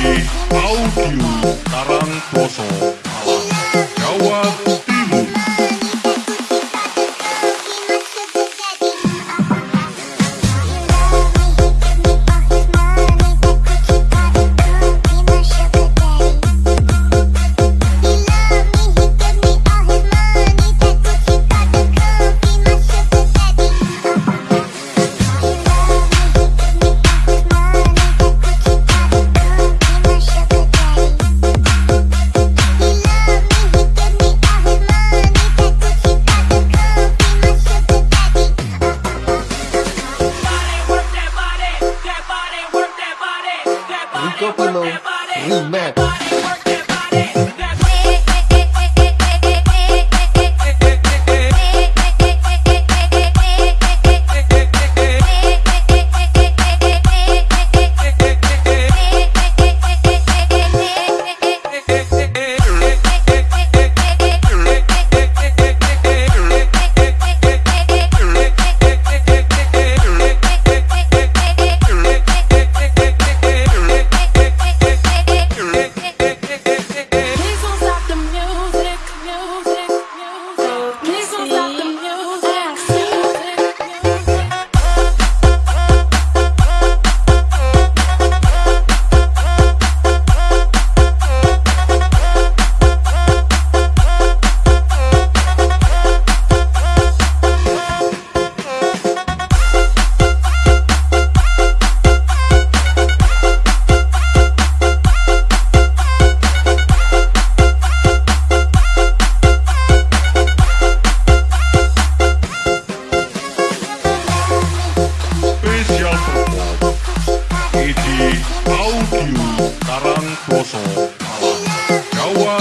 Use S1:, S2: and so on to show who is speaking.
S1: DJ Audio Tarantino
S2: Nico Polo body.
S1: Audio Karangploso Malang Jawa